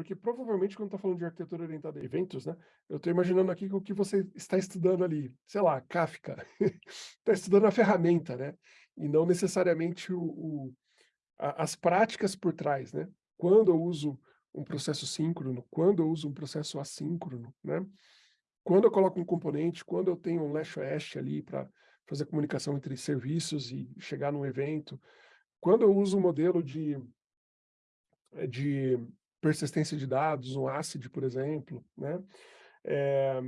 porque provavelmente quando está falando de arquitetura orientada a eventos, né, eu estou imaginando aqui o que você está estudando ali, sei lá, Kafka, está estudando a ferramenta, né, e não necessariamente o, o a, as práticas por trás, né, quando eu uso um processo síncrono, quando eu uso um processo assíncrono, né, quando eu coloco um componente, quando eu tenho um last-oeste ali para fazer comunicação entre serviços e chegar num evento, quando eu uso um modelo de, de persistência de dados, um ACID, por exemplo, né? É,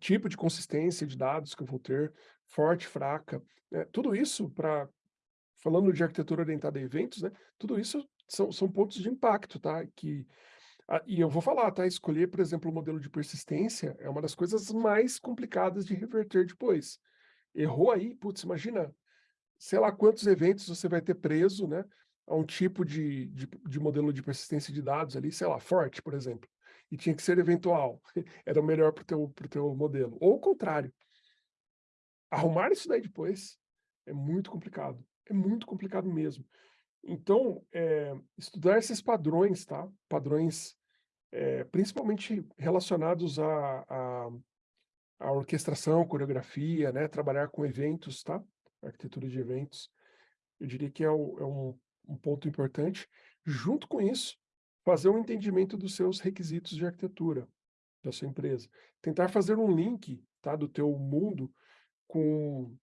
tipo de consistência de dados que eu vou ter, forte, fraca, né? tudo isso para, falando de arquitetura orientada a eventos, né? tudo isso são, são pontos de impacto, tá? Que, ah, e eu vou falar, tá? Escolher, por exemplo, o modelo de persistência é uma das coisas mais complicadas de reverter depois. Errou aí, putz, imagina, sei lá quantos eventos você vai ter preso, né? A um tipo de, de, de, modelo de persistência de dados ali, sei lá, forte, por exemplo, e tinha que ser eventual, era o melhor para o teu, pro teu modelo. Ou o contrário. Arrumar isso daí depois é muito complicado, é muito complicado mesmo. Então, é, estudar esses padrões, tá? Padrões é, principalmente relacionados à, à, à orquestração, coreografia, né? Trabalhar com eventos, tá? Arquitetura de eventos. Eu diria que é, o, é um um ponto importante. Junto com isso, fazer um entendimento dos seus requisitos de arquitetura da sua empresa. Tentar fazer um link tá, do teu mundo com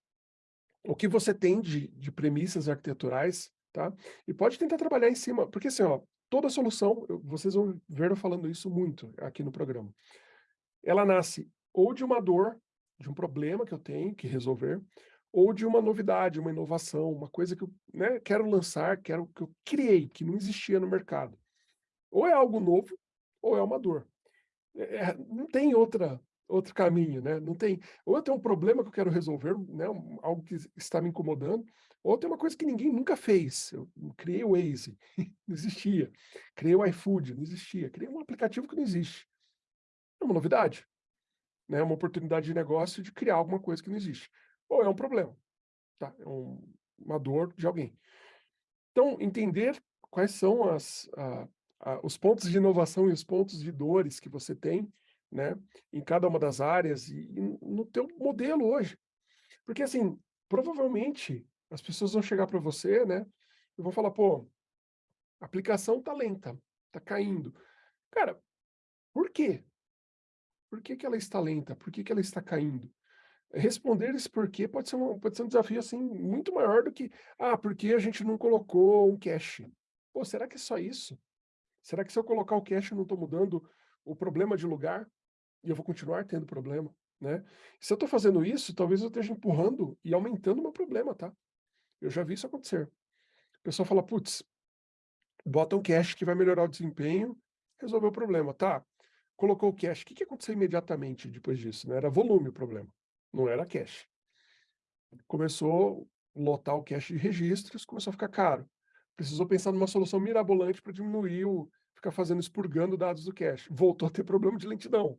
o que você tem de, de premissas arquiteturais, tá? E pode tentar trabalhar em cima, porque assim, ó, toda solução, vocês vão ver eu falando isso muito aqui no programa, ela nasce ou de uma dor, de um problema que eu tenho que resolver, ou de uma novidade, uma inovação, uma coisa que eu né, quero lançar, quero, que eu criei, que não existia no mercado. Ou é algo novo, ou é uma dor. É, é não tem outra, outro caminho, né? Não tem, ou eu tenho um problema que eu quero resolver, né? algo que está me incomodando, ou tem uma coisa que ninguém nunca fez. Eu criei o Waze, não existia. Criei o iFood, não existia. Criei um aplicativo que não existe. É uma novidade. Né? Uma oportunidade de negócio de criar alguma coisa que não existe ou é um problema, tá? É um, uma dor de alguém. Então, entender quais são as, a, a, os pontos de inovação e os pontos de dores que você tem, né, em cada uma das áreas e, e no teu modelo hoje. Porque, assim, provavelmente as pessoas vão chegar para você, né, e vão falar, pô, a aplicação tá lenta, tá caindo. Cara, por quê? Por que, que ela está lenta? Por que, que ela está caindo? Responder esse porquê pode ser, um, pode ser um desafio assim muito maior do que, ah, porque a gente não colocou um cache. Pô, será que é só isso? Será que se eu colocar o cache eu não estou mudando o problema de lugar e eu vou continuar tendo problema? Né? Se eu estou fazendo isso, talvez eu esteja empurrando e aumentando o meu problema, tá? Eu já vi isso acontecer. O pessoal fala, putz, bota um cache que vai melhorar o desempenho, resolveu o problema, tá? Colocou o cache, o que, que aconteceu imediatamente depois disso? Né? Era volume o problema não era cache. Começou a lotar o cache de registros, começou a ficar caro. Precisou pensar numa solução mirabolante para diminuir o, ficar fazendo expurgando dados do cache. Voltou a ter problema de lentidão.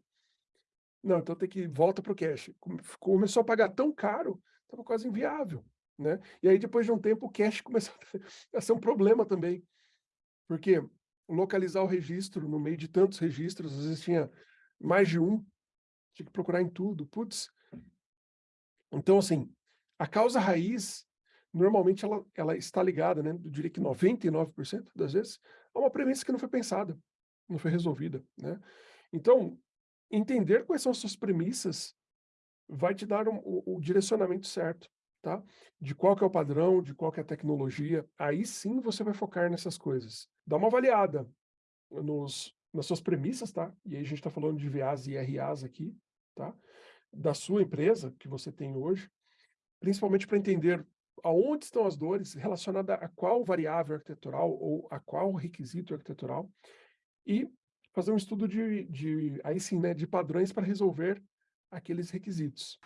Não, então tem que volta para o cache. Começou a pagar tão caro, estava quase inviável. Né? E aí, depois de um tempo, o cache começou a ser um problema também. Porque localizar o registro no meio de tantos registros, às vezes tinha mais de um, tinha que procurar em tudo. Putz, então, assim, a causa raiz, normalmente ela, ela está ligada, né, eu diria que 99% das vezes, a uma premissa que não foi pensada, não foi resolvida, né? Então, entender quais são as suas premissas vai te dar um, o, o, direcionamento certo, tá? De qual que é o padrão, de qual que é a tecnologia, aí sim você vai focar nessas coisas. Dá uma avaliada nos, nas suas premissas, tá? E aí a gente está falando de VAs e RAs aqui, tá? Da sua empresa, que você tem hoje, principalmente para entender aonde estão as dores relacionadas a qual variável arquitetural ou a qual requisito arquitetural e fazer um estudo de, de aí sim, né, de padrões para resolver aqueles requisitos.